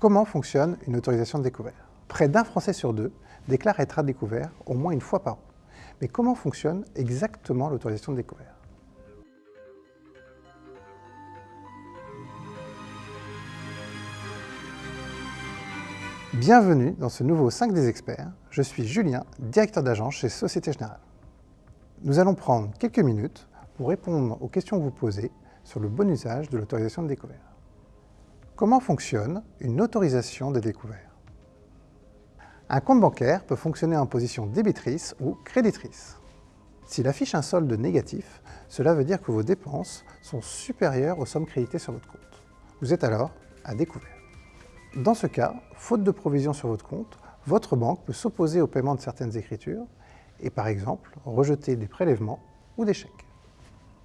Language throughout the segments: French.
Comment fonctionne une autorisation de découvert? Près d'un Français sur deux déclare être à découvert au moins une fois par an. Mais comment fonctionne exactement l'autorisation de découvert? Bienvenue dans ce nouveau 5 des experts. Je suis Julien, directeur d'agence chez Société Générale. Nous allons prendre quelques minutes pour répondre aux questions que vous posez sur le bon usage de l'autorisation de découvert. Comment fonctionne une autorisation de découvert Un compte bancaire peut fonctionner en position débitrice ou créditrice. S'il affiche un solde négatif, cela veut dire que vos dépenses sont supérieures aux sommes créditées sur votre compte. Vous êtes alors à découvert. Dans ce cas, faute de provision sur votre compte, votre banque peut s'opposer au paiement de certaines écritures et par exemple rejeter des prélèvements ou des chèques.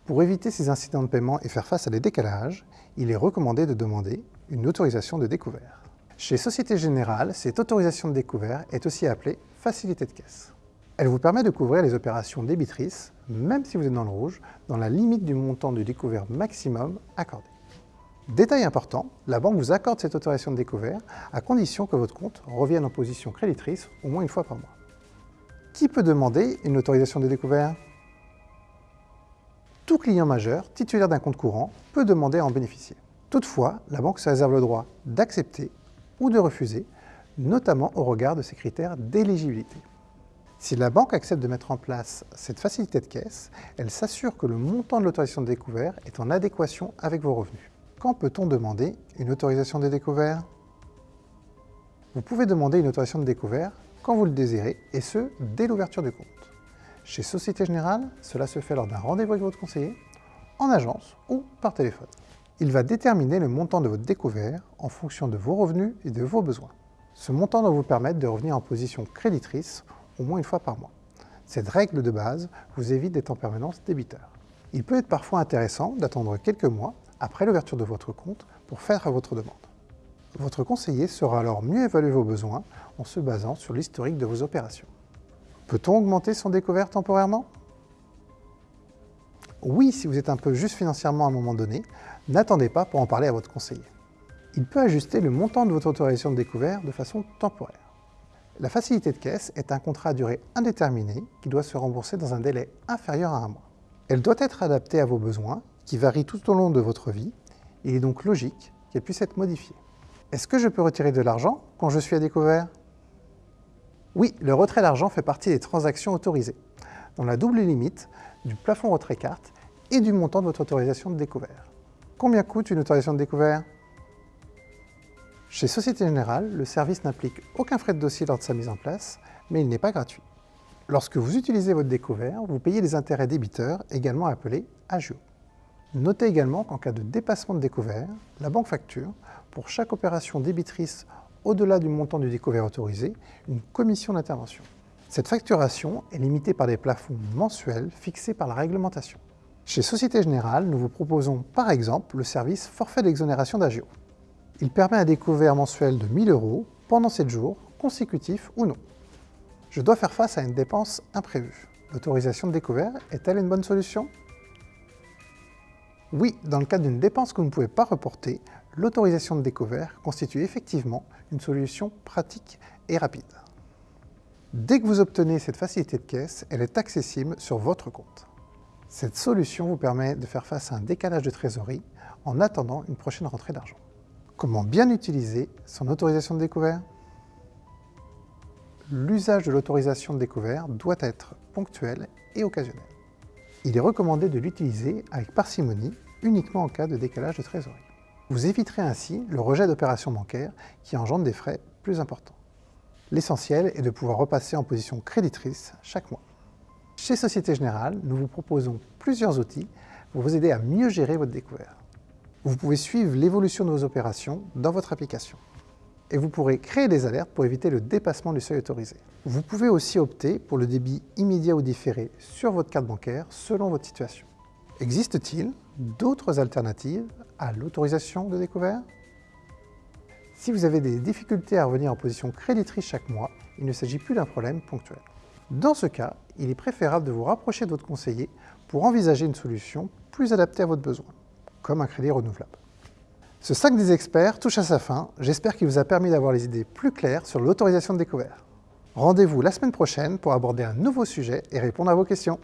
Pour éviter ces incidents de paiement et faire face à des décalages, il est recommandé de demander une autorisation de découvert. Chez Société Générale, cette autorisation de découvert est aussi appelée facilité de caisse. Elle vous permet de couvrir les opérations débitrices, même si vous êtes dans le rouge, dans la limite du montant du découvert maximum accordé. Détail important, la banque vous accorde cette autorisation de découvert à condition que votre compte revienne en position créditrice au moins une fois par mois. Qui peut demander une autorisation de découvert? Tout client majeur titulaire d'un compte courant peut demander à en bénéficier. Toutefois, la banque se réserve le droit d'accepter ou de refuser, notamment au regard de ses critères d'éligibilité. Si la banque accepte de mettre en place cette facilité de caisse, elle s'assure que le montant de l'autorisation de découvert est en adéquation avec vos revenus. Quand peut-on demander une autorisation de découvert? Vous pouvez demander une autorisation de découvert quand vous le désirez, et ce, dès l'ouverture du compte. Chez Société Générale, cela se fait lors d'un rendez-vous avec votre conseiller, en agence ou par téléphone. Il va déterminer le montant de votre découvert en fonction de vos revenus et de vos besoins. Ce montant doit vous permettre de revenir en position créditrice au moins une fois par mois. Cette règle de base vous évite d'être en permanence débiteur. Il peut être parfois intéressant d'attendre quelques mois après l'ouverture de votre compte pour faire votre demande. Votre conseiller saura alors mieux évaluer vos besoins en se basant sur l'historique de vos opérations. Peut-on augmenter son découvert temporairement? Oui, si vous êtes un peu juste financièrement à un moment donné, n'attendez pas pour en parler à votre conseiller. Il peut ajuster le montant de votre autorisation de découvert de façon temporaire. La facilité de caisse est un contrat à durée indéterminée qui doit se rembourser dans un délai inférieur à un mois. Elle doit être adaptée à vos besoins, qui varient tout au long de votre vie, il est donc logique qu'elle puisse être modifiée. Est-ce que je peux retirer de l'argent quand je suis à découvert? Oui, le retrait d'argent fait partie des transactions autorisées, dans la double limite du plafond retrait carte et du montant de votre autorisation de découvert. Combien coûte une autorisation de découvert? Chez Société Générale, le service n'implique aucun frais de dossier lors de sa mise en place, mais il n'est pas gratuit. Lorsque vous utilisez votre découvert, vous payez des intérêts débiteurs, également appelés agio. Notez également qu'en cas de dépassement de découvert, la banque facture, pour chaque opération débitrice au-delà du montant du découvert autorisé, une commission d'intervention. Cette facturation est limitée par des plafonds mensuels fixés par la réglementation. Chez Société Générale, nous vous proposons par exemple le service forfait d'exonération d'agio. Il permet un découvert mensuel de 1000 euros pendant 7 jours, consécutifs ou non. Je dois faire face à une dépense imprévue. L'autorisation de découvert est-elle une bonne solution? Oui, dans le cas d'une dépense que vous ne pouvez pas reporter, l'autorisation de découvert constitue effectivement une solution pratique et rapide. Dès que vous obtenez cette facilité de caisse, elle est accessible sur votre compte. Cette solution vous permet de faire face à un décalage de trésorerie en attendant une prochaine rentrée d'argent. Comment bien utiliser son autorisation de découvert? L'usage de l'autorisation de découvert doit être ponctuel et occasionnel. Il est recommandé de l'utiliser avec parcimonie uniquement en cas de décalage de trésorerie. Vous éviterez ainsi le rejet d'opérations bancaires qui engendrent des frais plus importants. L'essentiel est de pouvoir repasser en position créditrice chaque mois. Chez Société Générale, nous vous proposons plusieurs outils pour vous aider à mieux gérer votre découvert. Vous pouvez suivre l'évolution de vos opérations dans votre application. Et vous pourrez créer des alertes pour éviter le dépassement du seuil autorisé. Vous pouvez aussi opter pour le débit immédiat ou différé sur votre carte bancaire selon votre situation. Existe-t-il d'autres alternatives à l'autorisation de découvert? Si vous avez des difficultés à revenir en position créditrice chaque mois, il ne s'agit plus d'un problème ponctuel. Dans ce cas, il est préférable de vous rapprocher de votre conseiller pour envisager une solution plus adaptée à votre besoin, comme un crédit renouvelable. Ce 5 des experts touche à sa fin. J'espère qu'il vous a permis d'avoir les idées plus claires sur l'autorisation de découvert. Rendez-vous la semaine prochaine pour aborder un nouveau sujet et répondre à vos questions.